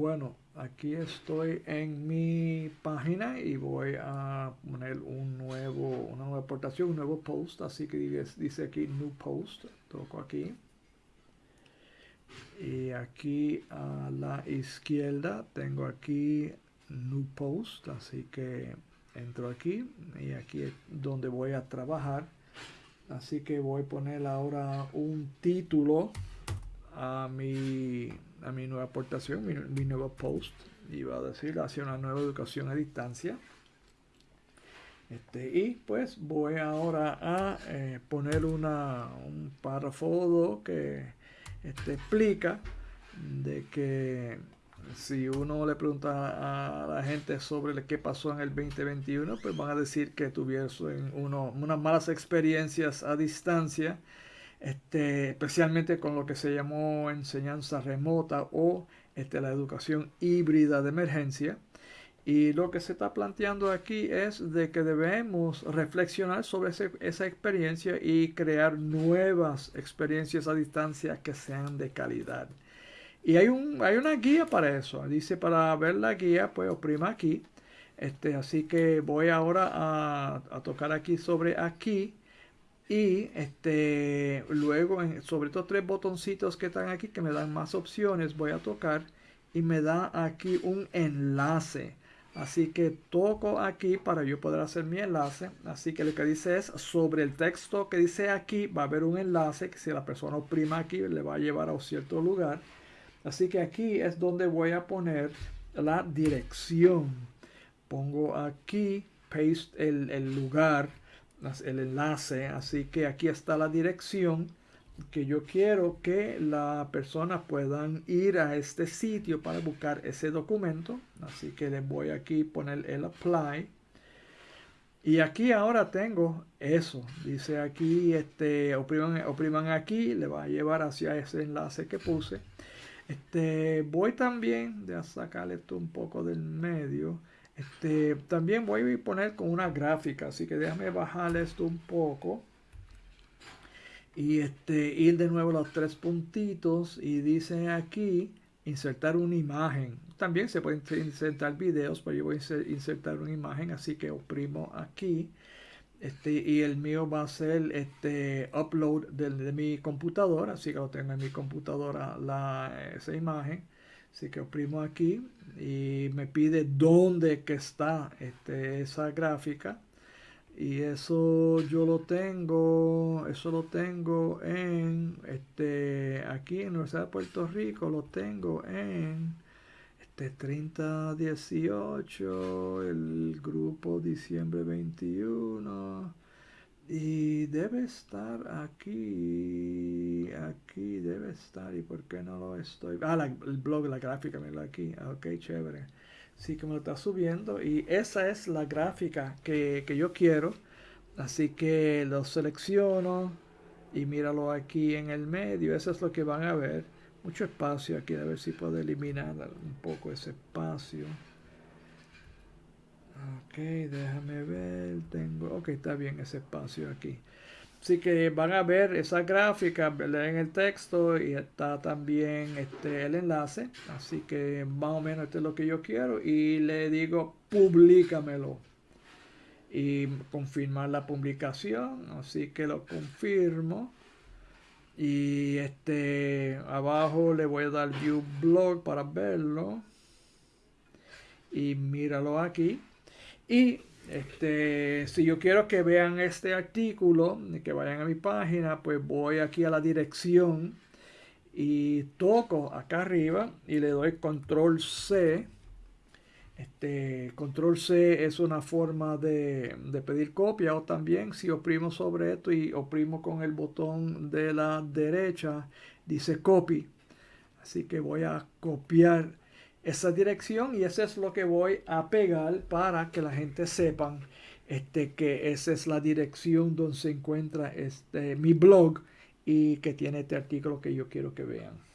Bueno, aquí estoy en mi página y voy a poner un nuevo, una nueva aportación, un nuevo post. Así que dice aquí New Post. Toco aquí. Y aquí a la izquierda tengo aquí New Post. Así que entro aquí y aquí es donde voy a trabajar. Así que voy a poner ahora un título a mi a mi nueva aportación, mi, nuevo post. Iba a decir hacia una nueva educación a distancia. Este, y pues voy ahora a eh, poner una, un párrafo que este, explica de que si uno le pregunta a la gente sobre qué pasó en el 2021, pues van a decir que tuvieron uno, unas malas experiencias a distancia este, especialmente con lo que se llamó enseñanza remota o este, la educación híbrida de emergencia. Y lo que se está planteando aquí es de que debemos reflexionar sobre esa experiencia y crear nuevas experiencias a distancia que sean de calidad. Y hay, un, hay una guía para eso. Dice para ver la guía, pues oprima aquí. Este, así que voy ahora a, a tocar aquí sobre aquí y este, luego sobre estos tres botoncitos que están aquí que me dan más opciones, voy a tocar y me da aquí un enlace. Así que toco aquí para yo poder hacer mi enlace. Así que lo que dice es sobre el texto que dice aquí va a haber un enlace que si la persona oprima aquí le va a llevar a un cierto lugar. Así que aquí es donde voy a poner la dirección. Pongo aquí, paste el, el lugar el enlace. Así que aquí está la dirección que yo quiero que la persona puedan ir a este sitio para buscar ese documento. Así que le voy aquí poner el apply. Y aquí ahora tengo eso. Dice aquí, este, opriman, opriman aquí, le va a llevar hacia ese enlace que puse. Este, voy también, de sacarle esto un poco del medio. Este, también voy a poner con una gráfica, así que déjame bajar esto un poco. Y este, ir de nuevo a los tres puntitos y dice aquí insertar una imagen. También se pueden insertar videos, pero yo voy a insertar una imagen, así que oprimo aquí. Este, y el mío va a ser este upload de, mi computadora, así que lo tengo en mi computadora la, esa imagen. Así que oprimo aquí y me pide dónde que está este, esa gráfica. Y eso yo lo tengo, eso lo tengo en, este, aquí en Universidad de Puerto Rico, lo tengo en, este, 3018, el grupo diciembre 21. Y debe estar aquí, aquí debe estar. ¿Y por qué no lo estoy? Ah, el blog, la gráfica, mira aquí. Ah, ok, chévere. Sí que me lo está subiendo. Y esa es la gráfica que, que yo quiero. Así que lo selecciono y míralo aquí en el medio. Eso es lo que van a ver. Mucho espacio aquí. A ver si puedo eliminar un poco ese espacio. Ok, déjame. Ok, está bien ese espacio aquí. Así que van a ver esa gráfica, leen el texto y está también este, el enlace. Así que más o menos esto es lo que yo quiero. Y le digo, publícamelo. Y confirmar la publicación. Así que lo confirmo. Y este abajo le voy a dar view blog para verlo. Y míralo aquí. Y este, si yo quiero que vean este artículo, que vayan a mi página, pues voy aquí a la dirección y toco acá arriba y le doy control C. Este, control C es una forma de, de, pedir copia o también si oprimo sobre esto y oprimo con el botón de la derecha dice copy. Así que voy a copiar esa dirección y eso es lo que voy a pegar para que la gente sepan este, que esa es la dirección donde se encuentra este, mi blog y que tiene este artículo que yo quiero que vean.